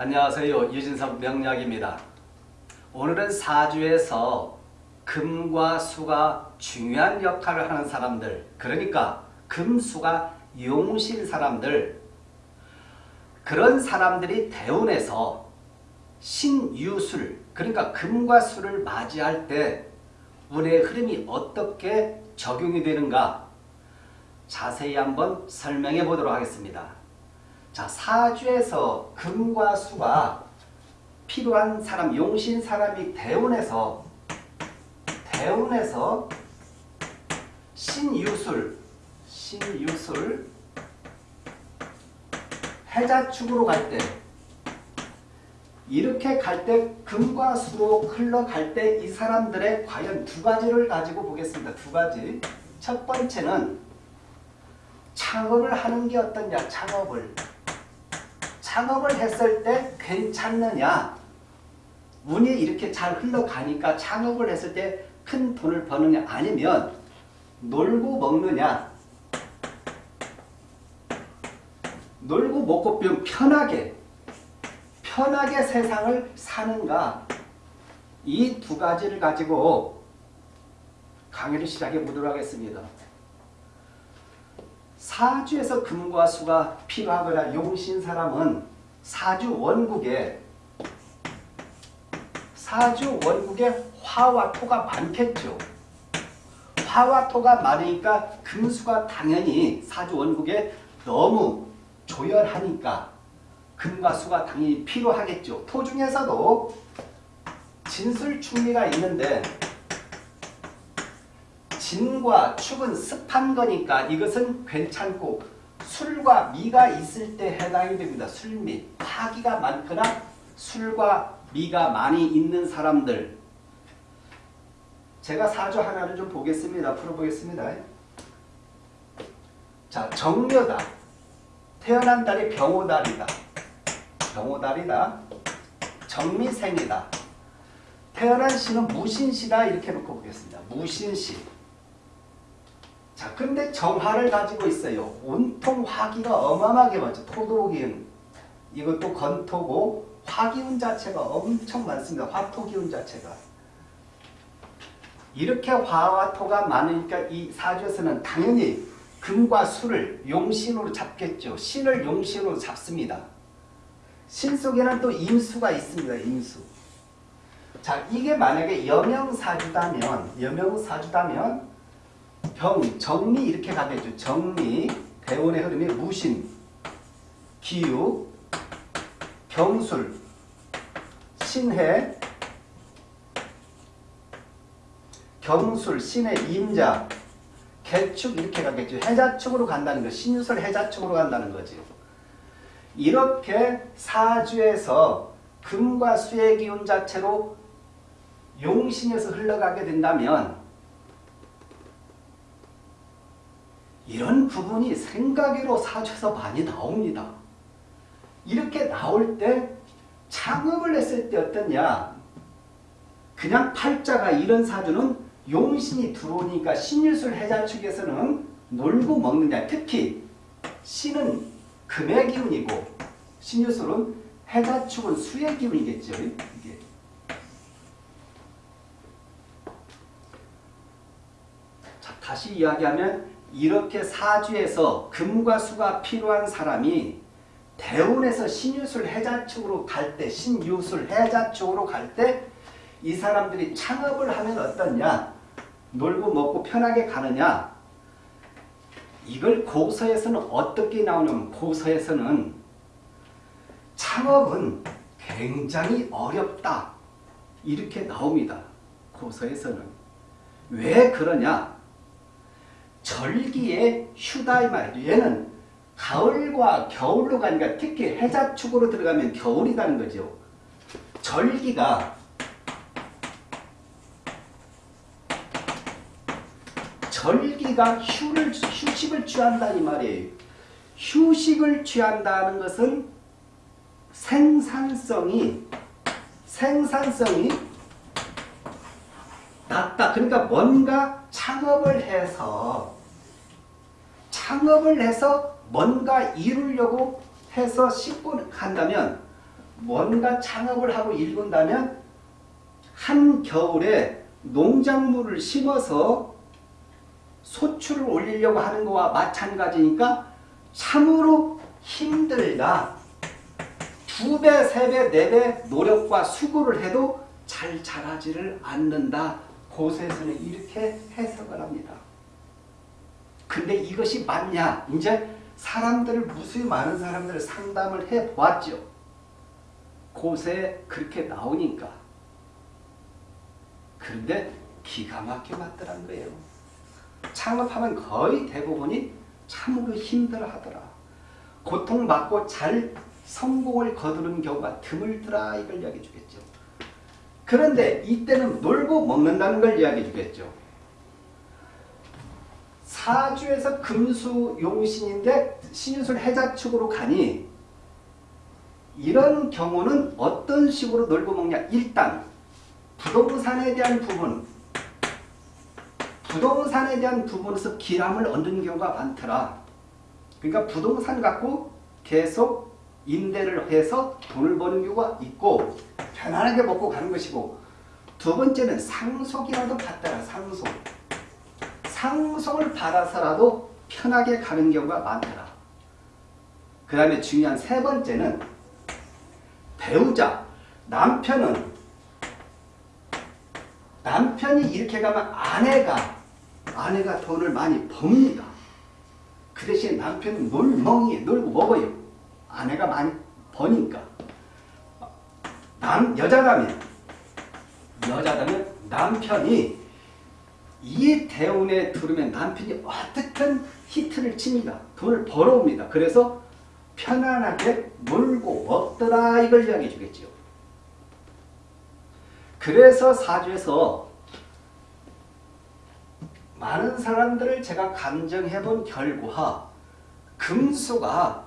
안녕하세요. 유진석 명약입니다 오늘은 사주에서 금과 수가 중요한 역할을 하는 사람들 그러니까 금수가 용신 사람들 그런 사람들이 대운에서 신유술 그러니까 금과 수를 맞이할 때 운의 흐름이 어떻게 적용이 되는가 자세히 한번 설명해 보도록 하겠습니다. 자, 사주에서 금과 수가 필요한 사람, 용신 사람이 대운에서 대운에서 신유술, 신유술 해자축으로 갈 때 이렇게 갈 때 금과 수로 흘러갈 때 이 사람들의 과연 두 가지를 가지고 보겠습니다. 두 가지. 첫 번째는 창업을 하는 게 어떠냐. 창업을. 창업을 했을 때 괜찮느냐. 운이 이렇게 잘 흘러가니까 창업을 했을 때 큰 돈을 버느냐 아니면 놀고 먹느냐 놀고 먹고 편하게 편하게 세상을 사는가 이 두 가지를 가지고 강의를 시작해 보도록 하겠습니다. 사주에서 금과 수가 필요하거나 용신 사람은 사주 원국에 사주 원국에 화와 토가 많겠죠. 화와 토가 많으니까 금수가 당연히 사주 원국에 너무 조열하니까 금과 수가 당연히 필요하겠죠. 토 중에서도 진술충리가 있는데 진과 축은 습한 거니까 이것은 괜찮고 술과 미가 있을 때 해당이 됩니다. 술미. 화기가 많거나 술과 미가 많이 있는 사람들 제가 사주 하나를 좀 보겠습니다. 풀어보겠습니다. 자, 정묘다. 태어난 달이 병호달이다. 병호달이다. 정미생이다. 태어난 시는 무신시다. 이렇게 놓고 보겠습니다. 무신시. 자, 근데 정화를 가지고 있어요. 온통 화기가 어마어마하게 많죠. 토도기운. 이것도 건토고 화기운 자체가 엄청 많습니다. 화토기운 자체가. 이렇게 화와 토가 많으니까 이 사주에서는 당연히 금과 수를 용신으로 잡겠죠. 신을 용신으로 잡습니다. 신 속에는 또 임수가 있습니다. 임수. 자, 이게 만약에 여명사주다면, 여명사주다면 병, 정리 이렇게 가겠죠. 정리, 대원의 흐름이 무신, 기유, 경술, 신해, 경술, 신의 임자, 개축 이렇게 가겠죠. 해자축으로 간다는 거. 신유설 해자축으로 간다는 거죠. 이렇게 사주에서 금과 수의 기운 자체로 용신에서 흘러가게 된다면 이런 부분이 생각으로 사주에서 많이 나옵니다. 이렇게 나올 때 창업을 했을 때 어떠냐 그냥 팔자가 이런 사주는 용신이 들어오니까 신유술 해자 측에서는 놀고 먹느냐. 특히 신은 금의 기운이고 신유술은 해자 축은 수의 기운이겠죠. 이게. 자, 다시 이야기하면 이렇게 사주에서 금과 수가 필요한 사람이 대운에서 신유술 해자축으로 갈 때, 신유술 해자축으로 갈 때 이 사람들이 창업을 하면 어떠냐? 놀고 먹고 편하게 가느냐? 이걸 고서에서는 어떻게 나오냐면 고서에서는 창업은 굉장히 어렵다. 이렇게 나옵니다. 고서에서는. 왜 그러냐? 절기에 휴다 이 말이죠. 얘는 가을과 겨울로 가니까 특히 해자축으로 들어가면 겨울이라는 거죠. 절기가 절기가 휴를, 휴식을 취한다 이 말이에요. 휴식을 취한다는 것은 생산성이 생산성이 낮다. 그러니까 뭔가 창업을 해서 창업을 해서 뭔가 이루려고 해서 싣고 간다면 뭔가 창업을 하고 일군다면 한 겨울에 농작물을 심어서 소출을 올리려고 하는 거와 마찬가지니까 참으로 힘들다. 두 배, 세 배, 네 배 노력과 수고를 해도 잘 자라지를 않는다. 고세에서는 이렇게 해석을 합니다. 근데 이것이 맞냐? 이제 사람들을 무수히 많은 사람들을 상담을 해 보았죠. 고세 그렇게 나오니까. 그런데 기가 막혀 맞더란 거예요. 창업하면 거의 대부분이 참으로 힘들어 하더라. 고통받고 잘 성공을 거두는 경우가 드물더라 이걸 이야기해 주겠죠. 그런데 이때는 놀고 먹는다는 걸 이야기해 주겠죠. 사주에서 금수 용신인데 신유술 해자 축으로 가니 이런 경우는 어떤 식으로 놀고 먹냐 일단 부동산에 대한 부분 부동산에 대한 부분에서 기람을 얻는 경우가 많더라. 그러니까 부동산 갖고 계속 임대를 해서 돈을 버는 경우가 있고 편안하게 먹고 가는 것이고 두 번째는 상속이라도 받더라. 상속. 상속을 받아서라도 편하게 가는 경우가 많더라. 그 다음에 중요한 세 번째는 배우자. 남편은 남편이 이렇게 가면 아내가 아내가 돈을 많이 법니다. 그 대신 남편은 놀멍이 놀고 먹어요. 아내가 많이 버니까. 남 여자라면 여자라면 남편이 이 대운에 들으면 남편이 어떻든 히트를 칩니다. 돈을 벌어옵니다. 그래서 편안하게 놀고 먹더라 이걸 이야기해 주겠죠. 그래서 사주에서 많은 사람들을 제가 감정해 본 결과 금수가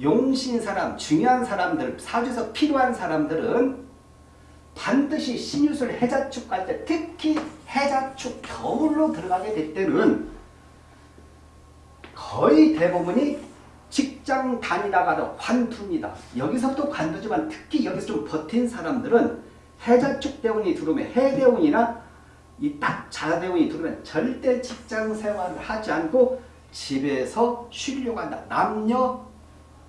용신 사람, 중요한 사람들, 사주에서 필요한 사람들은 반드시 신유술 해자축 갈 때 특히 해자축 겨울로 들어가게 될 때는 거의 대부분이 직장 다니다가도 관투입니다. 여기서도 관두지만 특히 여기서 좀 버틴 사람들은 해자축 대운이 들어오면 해대운이나 이딱 자대운이 들어오면 절대 직장 생활을 하지 않고 집에서 쉬려고 한다. 남녀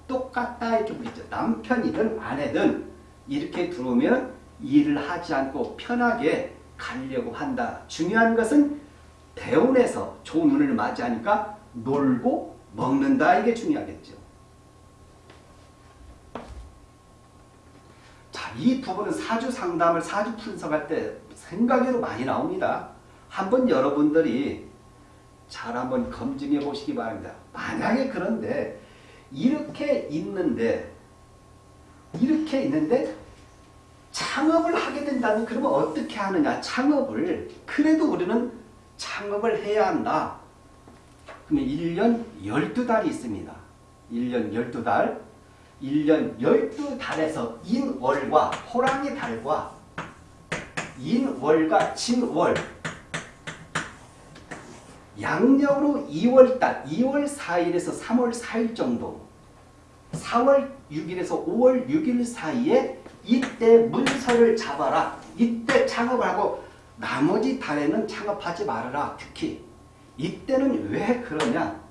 똑같다 이렇게 보이죠. 남편이든 아내든 이렇게 들어오면 일을 하지 않고 편하게 가려고 한다. 중요한 것은 대운에서 좋은 운을 맞이하니까 놀고 먹는다 이게 중요하겠죠. 자, 이 부분은 사주 상담을 사주 분석할 때 생각외로 많이 나옵니다. 한번 여러분들이 잘 한번 검증해 보시기 바랍니다. 만약에 그런데 이렇게 있는데 이렇게 있는데 창업을 하게 된다면 그러면 어떻게 하느냐 창업을 그래도 우리는 창업을 해야 한다. 그러면 1년 12달이 있습니다. 1년 12달 1년 12달에서 인월과 호랑이 달과 인월과 진월 양력으로 2월달 2월 4일에서 3월 4일 정도 4월 6일에서 5월 6일 사이에 이때 문서를 잡아라. 이때 창업을 하고 나머지 달에는 창업하지 말아라. 특히 이때는 왜 그러냐?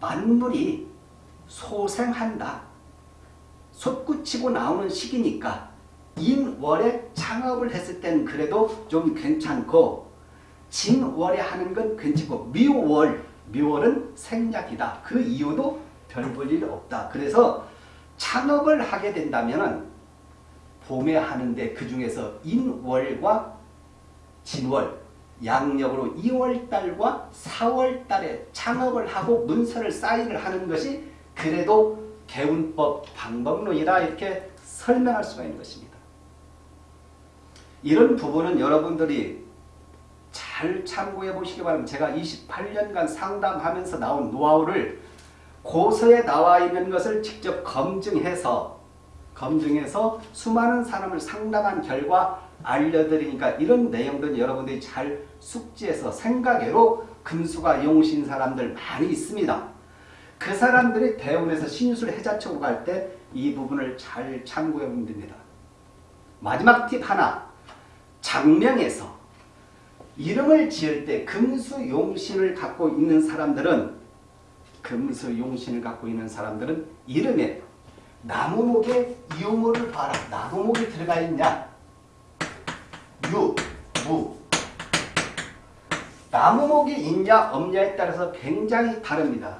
만물이 소생한다. 솟구치고 나오는 시기니까 인월에 창업을 했을 때는 그래도 좀 괜찮고 진월에 하는 건 괜찮고 미월, 미월은 생략이다. 그 이유도 별 볼일 없다. 그래서 창업을 하게 된다면 봄에 하는데 그 중에서 인월과 진월, 양력으로 2월달과 4월달에 창업을 하고 문서를 사인을 하는 것이 그래도 개운법 방법론이다 이렇게 설명할 수가 있는 것입니다. 이런 부분은 여러분들이 잘 참고해 보시기 바랍니다. 제가 28년간 상담하면서 나온 노하우를 고서에 나와 있는 것을 직접 검증해서 검증해서 수많은 사람을 상담한 결과 알려드리니까 이런 내용들 여러분들이 잘 숙지해서 생각외로 금수가 용신 사람들 많이 있습니다. 그 사람들이 대운에서 신유술 해자초고 갈때 이 부분을 잘 참고해 보면 됩니다. 마지막 팁 하나. 장명에서 이름을 지을 때 금수 용신을 갖고 있는 사람들은 금수 용신을 갖고 있는 사람들은 이름에 나무목의 유무를 봐라. 나무목이 들어가 있냐? 유, 무. 나무목이 있냐 없냐에 따라서 굉장히 다릅니다.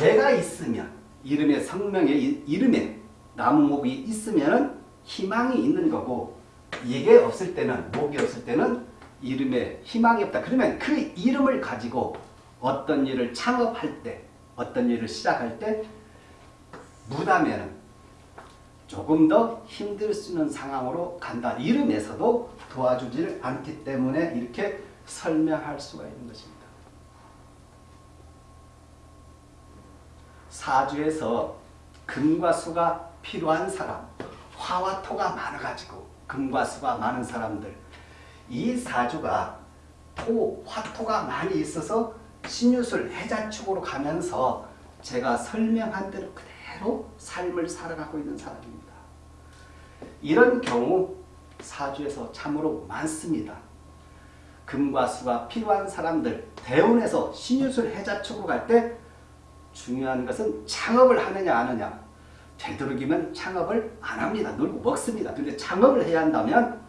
얘가 있으면 이름의 성명에 이- 이름에 나무목이 있으면 희망이 있는 거고 이게 없을 때는 목이 없을 때는 이름에 희망이 없다. 그러면 그 이름을 가지고 어떤 일을 창업할 때 어떤 일을 시작할 때 무다면은 조금 더 힘들 수 있는 상황으로 간다. 이름에서도 도와주지를 않기 때문에 이렇게 설명할 수가 있는 것입니다. 사주에서 금과 수가 필요한 사람, 화와 토가 많아가지고 금과 수가 많은 사람들, 이 사주가 토, 화토가 많이 있어서 신유술 해자 축으로 가면서 제가 설명한 대로 그대로 삶을 살아가고 있는 사람입니다. 이런 경우 사주에서 참으로 많습니다. 금과 수가 필요한 사람들 대운에서 신유술 해자 축으로 갈 때 중요한 것은 창업을 하느냐 안 하느냐 되도록이면 창업을 안 합니다. 놀고 먹습니다. 근데 창업을 해야 한다면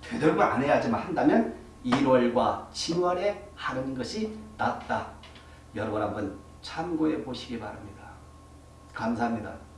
되도록이면 안 해야지만 한다면 1월과 7월에 하는 것이 낫다. 여러분 한번 참고해 보시기 바랍니다. 감사합니다.